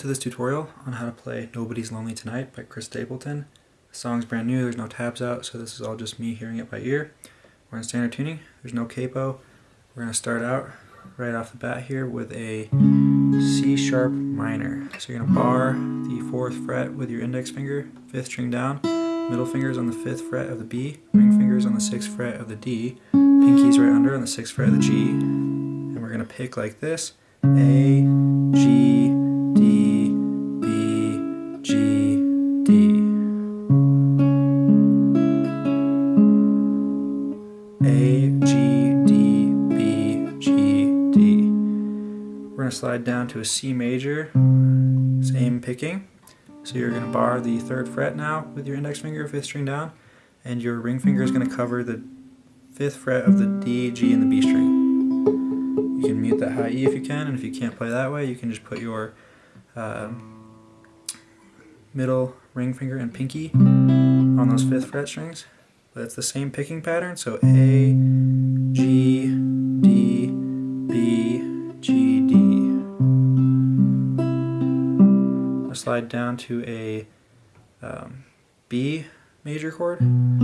tutorial on how to play Nobody's Lonely Tonight by Chris Stapleton. The song's brand new, there's no tabs out, so this is all just me hearing it by ear. We're in standard tuning, there's no capo. We're going to start out right off the bat here with a C sharp minor. So you're going to bar the 4th fret with your index finger, 5th string down, middle fingers on the 5th fret of the B, ring fingers on the 6th fret of the D, pinkies right under on the 6th fret of the G, and we're going to pick like this, A, Slide down to a C major, same picking. So you're going to bar the third fret now with your index finger, fifth string down, and your ring finger is going to cover the fifth fret of the D, G, and the B string. You can mute that high E if you can, and if you can't play that way, you can just put your uh, middle ring finger and pinky on those fifth fret strings. But it's the same picking pattern, so A, G, slide down to a um, B major chord. And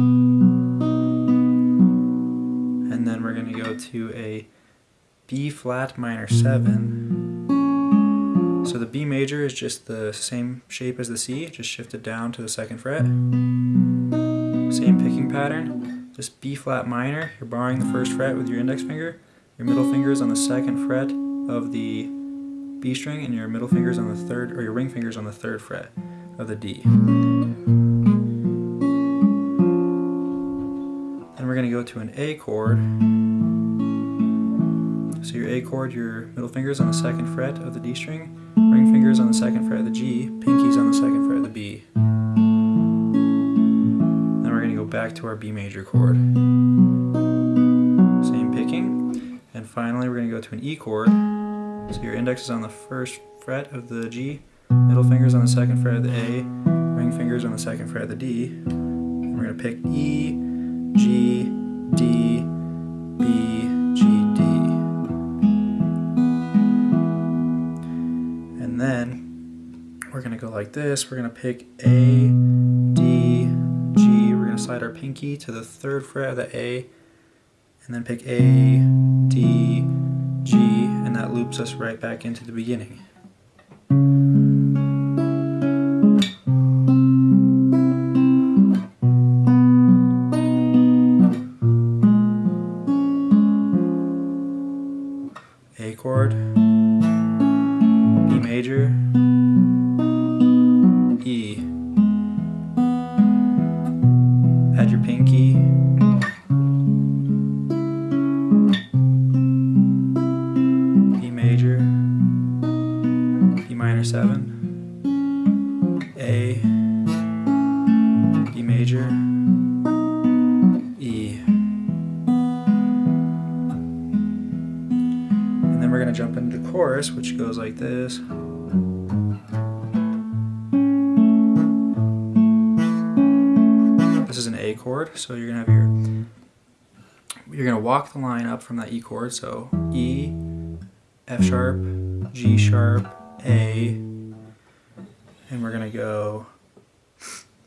then we're going to go to a B flat minor 7. So the B major is just the same shape as the C, just shifted down to the second fret. Same picking pattern, just B flat minor, you're barring the first fret with your index finger, your middle finger is on the second fret of the B string, and your middle fingers on the third, or your ring fingers on the third fret of the D. Then we're going to go to an A chord. So your A chord, your middle fingers on the second fret of the D string, ring fingers on the second fret of the G, pinkies on the second fret of the B. Then we're going to go back to our B major chord. Same picking. And finally we're going to go to an E chord. So your index is on the first fret of the G, middle fingers on the second fret of the A, ring fingers on the second fret of the D. And we're going to pick E, G, D, B, G, D. And then we're going to go like this. We're going to pick A, D, G. We're going to slide our pinky to the third fret of the A, and then pick A, D, G, and that loops us right back into the beginning. A chord, B major, chorus, which goes like this. This is an A chord, so you're to have your you're to walk the line up from that E chord, so E, F sharp, G sharp, A, and we're to go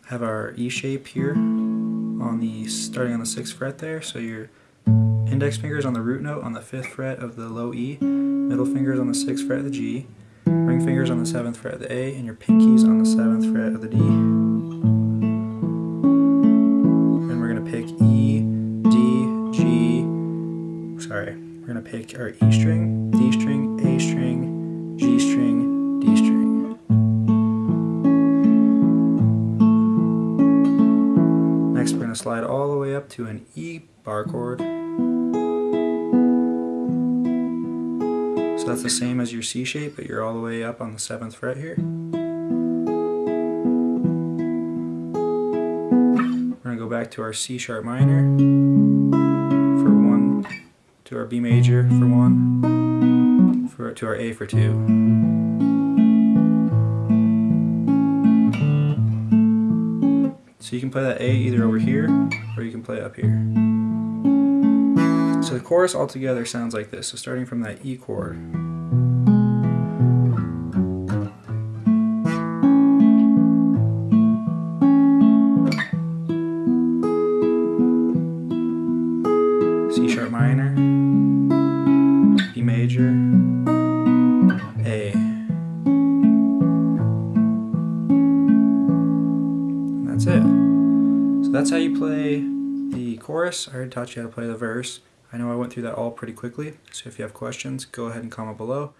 have our E shape here on the starting on the 6th fret there, so your index finger is on the root note on the 5th fret of the low E, middle fingers on the 6th fret of the G, ring fingers on the 7th fret of the A, and your pinkies on the 7th fret of the D. And we're going to pick E, D, G, sorry, we're going to pick our E string, D string, A string, G string, D string. Next we're going to slide all the way up to an E bar chord. That's the same as your C shape, but you're all the way up on the 7th fret here. We're going to go back to our C sharp minor for 1, to our B major for 1, for, to our A for 2. So you can play that A either over here, or you can play it up here. So the chorus altogether sounds like this. So starting from that E chord. C sharp minor, E major, A. And that's it. So that's how you play the chorus. I already taught you how to play the verse. I know I went through that all pretty quickly, so if you have questions, go ahead and comment below.